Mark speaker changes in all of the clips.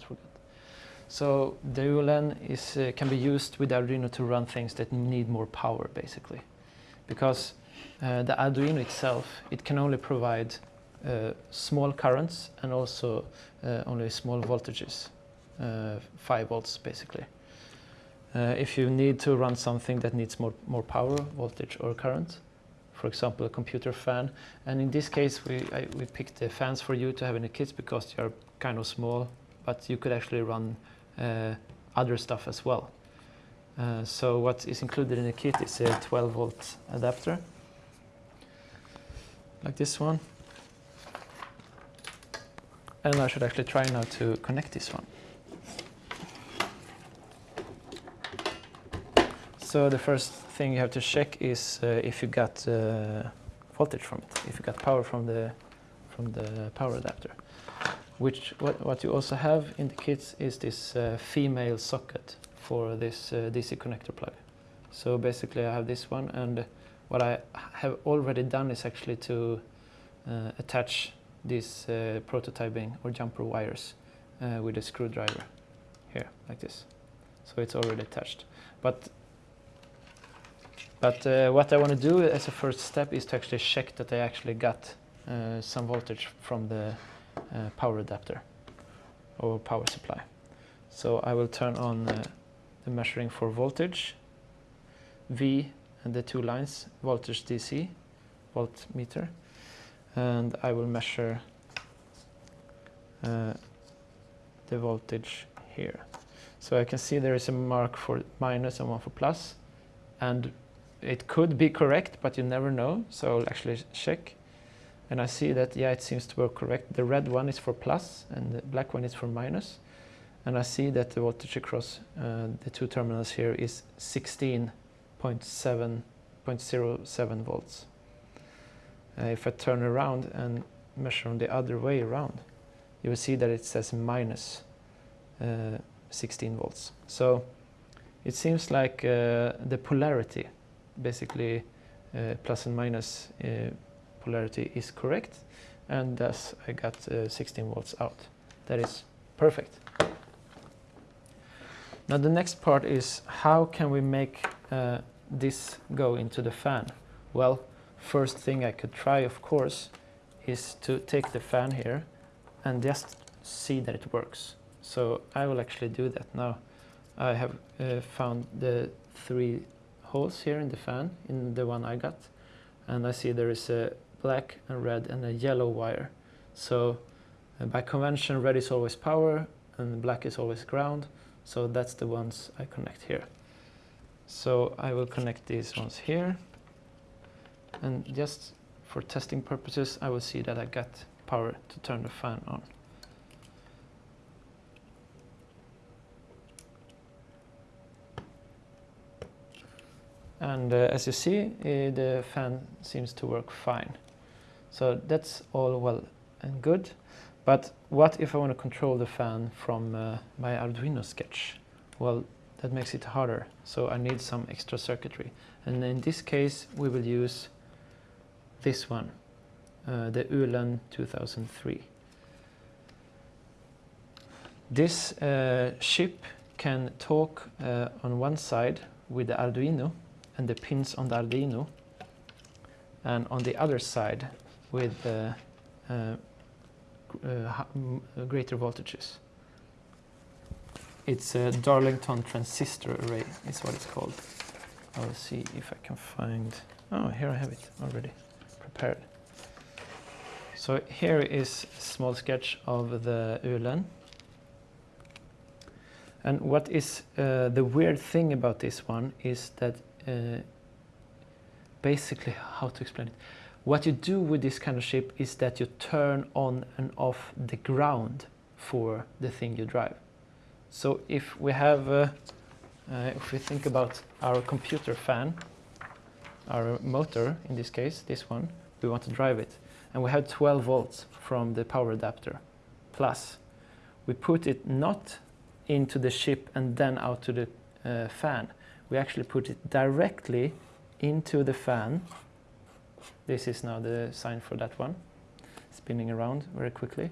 Speaker 1: almost forgot. So the ULN is, uh, can be used with Arduino to run things that need more power, basically. Because uh, the Arduino itself, it can only provide uh, small currents and also uh, only small voltages, uh, 5 volts basically. Uh, if you need to run something that needs more, more power, voltage or current, for example, a computer fan. And in this case, we, I, we picked the fans for you to have in the kits because they are kind of small, but you could actually run uh, other stuff as well. Uh, so what is included in the kit is a 12 volt adapter, like this one. And I should actually try now to connect this one. So the first thing you have to check is uh, if you got uh, voltage from it, if you got power from the from the power adapter. Which what, what you also have in the kits is this uh, female socket for this uh, DC connector plug. So basically I have this one and what I have already done is actually to uh, attach these uh, prototyping or jumper wires with a screwdriver here like this. So it's already attached. But but uh, what I want to do as a first step is to actually check that I actually got uh, some voltage from the uh, power adapter or power supply. So I will turn on uh, the measuring for voltage, V and the two lines, voltage DC, voltmeter, and I will measure uh, the voltage here. So I can see there is a mark for minus and one for plus, and it could be correct, but you never know. So I'll actually check. And I see that, yeah, it seems to work correct. The red one is for plus and the black one is for minus. And I see that the voltage across uh, the two terminals here is 16.7.07 volts. Uh, if I turn around and measure on the other way around, you will see that it says minus, uh, 16 volts. So it seems like uh, the polarity basically uh, plus and minus uh, polarity is correct and thus I got uh, 16 volts out. That is perfect. Now the next part is how can we make uh, this go into the fan? Well, first thing I could try of course is to take the fan here and just see that it works. So I will actually do that now. I have uh, found the three holes here in the fan, in the one I got. And I see there is a black and red and a yellow wire. So uh, by convention, red is always power and black is always ground. So that's the ones I connect here. So I will connect these ones here. And just for testing purposes, I will see that I got power to turn the fan on. and uh, as you see uh, the fan seems to work fine so that's all well and good. But what if I want to control the fan from uh, my Arduino sketch? Well that makes it harder. So I need some extra circuitry. And in this case we will use this one uh, the ULN 2003 this uh, chip can talk uh, on one side with the Arduino and the pins on the Arduino and on the other side with uh, uh, uh, greater voltages. It's a Darlington transistor array is what it's called. I'll see if I can find, oh here I have it already prepared. So here is a small sketch of the ULN. And what is uh, the weird thing about this one is that uh, basically how to explain it. What you do with this kind of chip is that you turn on and off the ground for the thing you drive. So if we have, uh, uh, if we think about our computer fan, our motor in this case, this one, we want to drive it. And we have 12 volts from the power adapter. Plus, we put it not into the chip and then out to the uh, fan we actually put it directly into the fan. This is now the sign for that one, spinning around very quickly.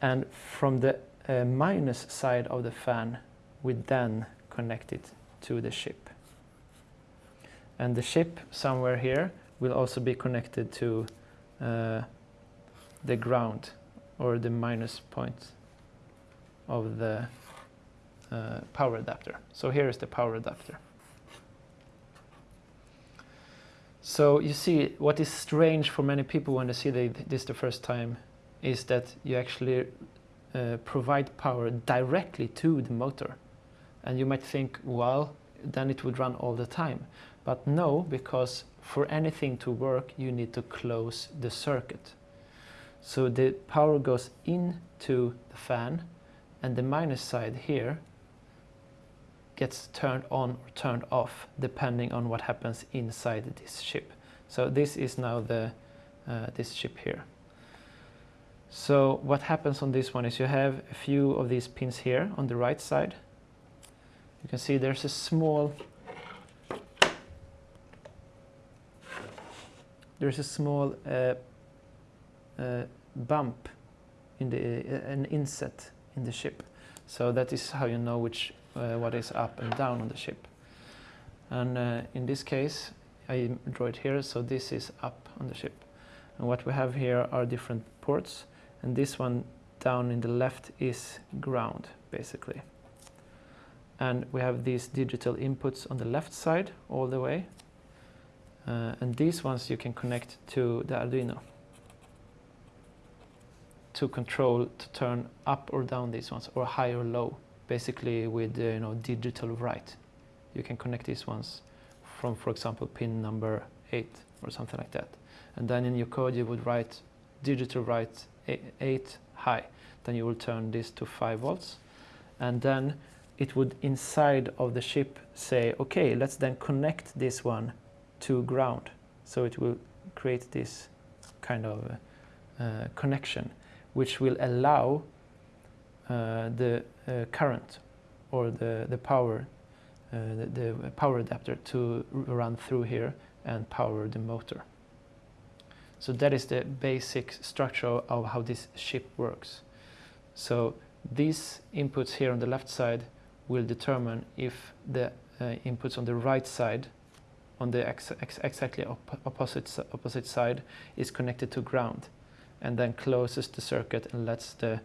Speaker 1: And from the uh, minus side of the fan, we then connect it to the ship. And the ship somewhere here will also be connected to uh, the ground or the minus point of the uh, power adapter. So here is the power adapter. So you see what is strange for many people when they see the, this the first time is that you actually uh, provide power directly to the motor. And you might think, well, then it would run all the time. But no, because for anything to work, you need to close the circuit. So the power goes into the fan and the minus side here gets turned on or turned off depending on what happens inside this chip. So this is now the uh, this chip here. So what happens on this one is you have a few of these pins here on the right side. You can see there's a small there's a small uh, uh, bump in the uh, an inset in the chip. So that is how you know which uh, what is up and down on the ship. And uh, in this case, I draw it here, so this is up on the ship. And what we have here are different ports, and this one down in the left is ground, basically. And we have these digital inputs on the left side all the way. Uh, and these ones you can connect to the Arduino to control to turn up or down these ones or high or low basically with uh, you know digital write. You can connect these ones from for example pin number 8 or something like that. And then in your code you would write digital write 8 high. Then you will turn this to 5 volts. And then it would inside of the chip say okay let's then connect this one to ground. So it will create this kind of uh, connection which will allow uh, the uh, current or the, the power, uh, the, the, power adapter to run through here and power the motor. So that is the basic structure of how this ship works. So these inputs here on the left side will determine if the uh, inputs on the right side on the ex ex exactly op opposite, opposite side is connected to ground and then closes the circuit and lets the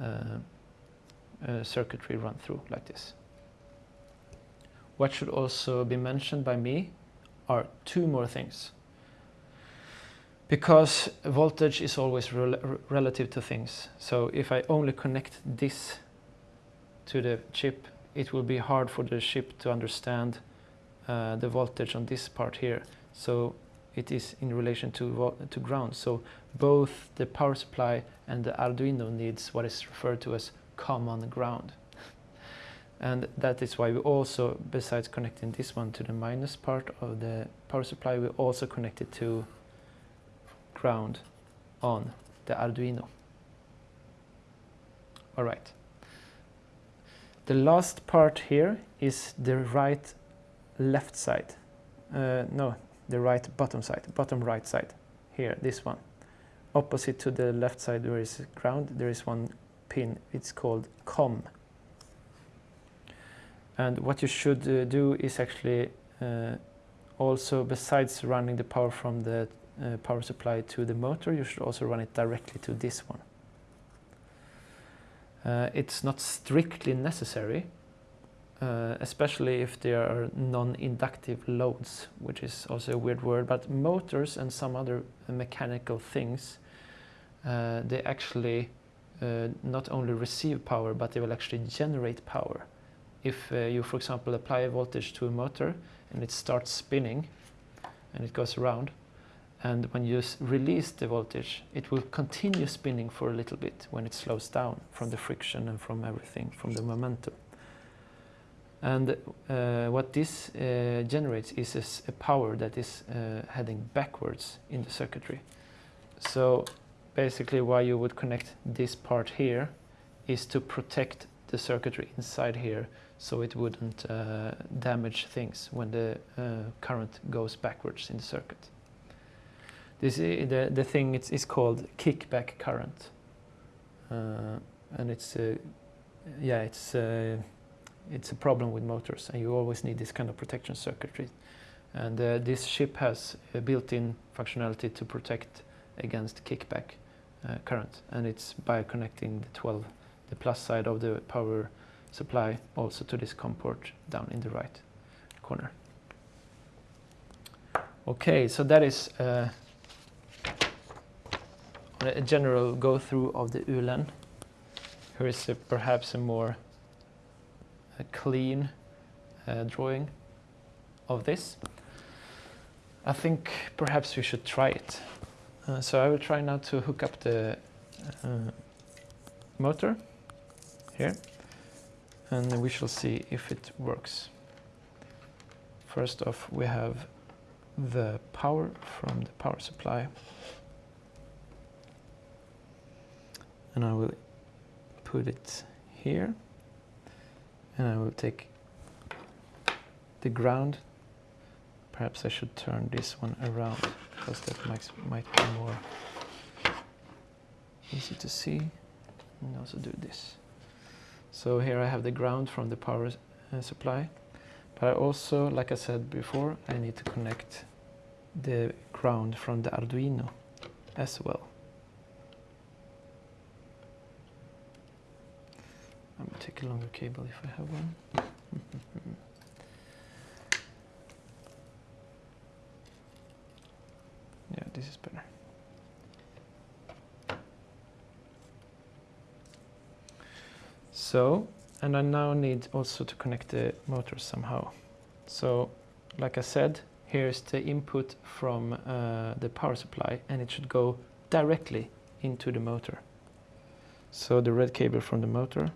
Speaker 1: uh, uh, circuitry run through like this. What should also be mentioned by me are two more things. Because voltage is always rel relative to things. So if I only connect this to the chip, it will be hard for the chip to understand uh, the voltage on this part here. So it is in relation to, to ground. So both the power supply and the Arduino needs what is referred to as common ground. And that is why we also, besides connecting this one to the minus part of the power supply, we also connect it to ground on the Arduino. All right. The last part here is the right left side. Uh, no, the right bottom side, bottom right side, here, this one. Opposite to the left side where is ground, there is one pin, it's called COM. And what you should uh, do is actually uh, also, besides running the power from the uh, power supply to the motor, you should also run it directly to this one. Uh, it's not strictly necessary, uh, especially if there are non-inductive loads, which is also a weird word, but motors and some other mechanical things, uh, they actually uh, not only receive power, but they will actually generate power. If uh, you, for example, apply a voltage to a motor and it starts spinning and it goes around, and when you release the voltage, it will continue spinning for a little bit when it slows down from the friction and from everything, from the momentum. And uh, what this uh, generates is a, power that is uh, heading backwards in the circuitry. So basically why you would connect this part here is to protect the circuitry inside here so it wouldn't uh, damage things when the uh, current goes backwards in the circuit. This is, the, the thing is, is called kickback current. Uh, and it's yeah, it's it's a problem with motors, and you always need this kind of protection circuitry. And uh, this ship has a built-in functionality to protect against kickback uh, current, and it's by connecting the 12, the plus side of the power supply also to this COM port down in the right corner. Okay, so that is uh, a general go-through of the ULN. Here is a, perhaps a more a clean uh, drawing of this. I think perhaps we should try it. Uh, so I will try now to hook up the uh, motor here and we shall see if it works. First off we have the power from the power supply and I will put it here and I will take the ground. Perhaps I should turn this one around because that might, might be more easy to see. And also do this. So here I have the ground from the power uh, supply. But I also like I said before I need to connect the ground from the Arduino as well A longer cable if I have one. yeah, this is better. So, and I now need also to connect the motor somehow. So, like I said, here's the input from uh, the power supply and it should go directly into the motor. So the red cable from the motor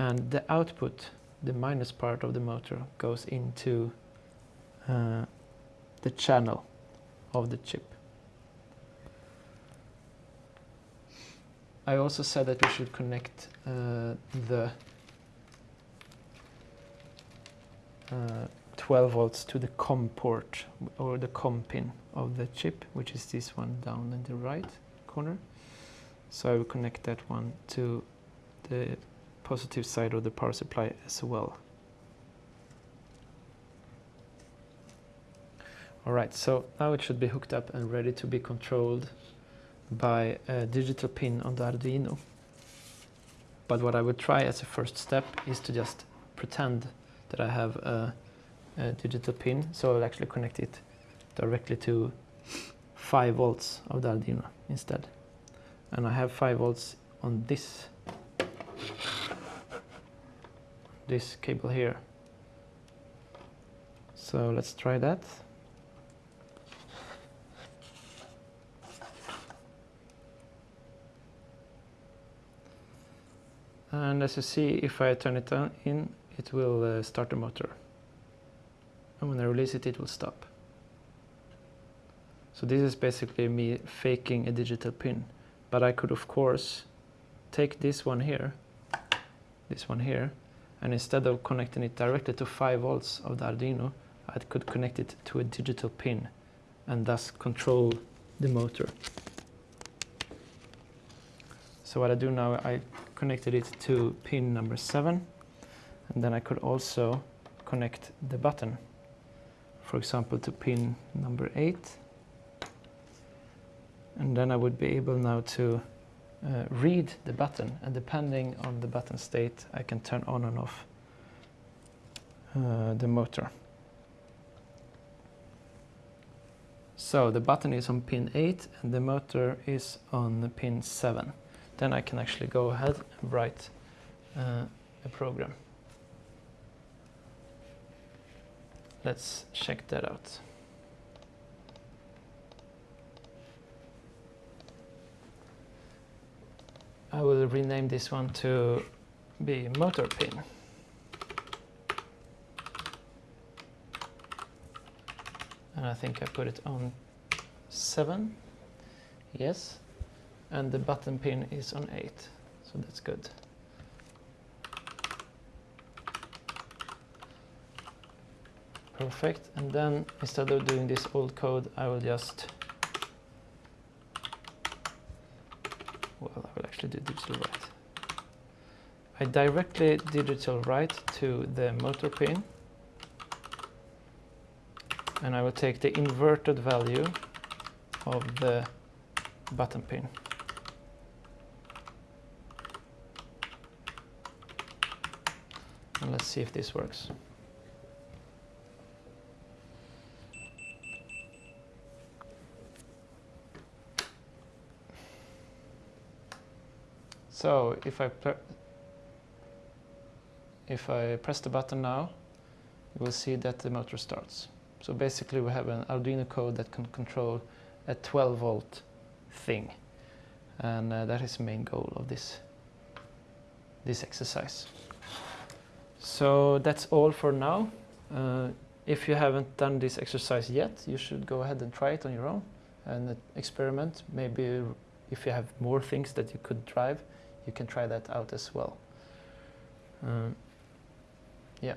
Speaker 1: and the output, the minus part of the motor, goes into uh, the channel of the chip. I also said that we should connect uh, the uh, 12 volts to the COM port or the COM pin of the chip, which is this one down in the right corner. So I will connect that one to the positive side of the power supply as well. Alright, so now it should be hooked up and ready to be controlled by a digital pin on the Arduino. But what I would try as a first step is to just pretend that I have a, a digital pin, so I'll actually connect it directly to 5 volts of the Arduino instead. And I have 5 volts on this this cable here. So let's try that. And as you see, if I turn it on in, it will uh, start the motor. And when I release it, it will stop. So this is basically me faking a digital pin. But I could, of course, take this one here, this one here, and instead of connecting it directly to 5 volts of the Arduino I could connect it to a digital pin and thus control the motor. So what I do now I connected it to pin number 7 and then I could also connect the button for example to pin number 8 and then I would be able now to uh, read the button and depending on the button state I can turn on and off uh, the motor. So the button is on pin 8 and the motor is on pin 7. Then I can actually go ahead and write uh, a program. Let's check that out. I will rename this one to be motor pin. And I think I put it on 7. Yes. And the button pin is on 8. So that's good. Perfect. And then instead of doing this old code, I will just well, I will actually do digital write. I directly digital write to the motor pin and I will take the inverted value of the button pin. And let's see if this works. So if I if I press the button now, you will see that the motor starts. So basically we have an Arduino code that can control a 12 volt thing. And uh, that is the main goal of this, this exercise. So that's all for now. Uh, if you haven't done this exercise yet, you should go ahead and try it on your own and experiment. Maybe if you have more things that you could drive, you can try that out as well. Um, yeah.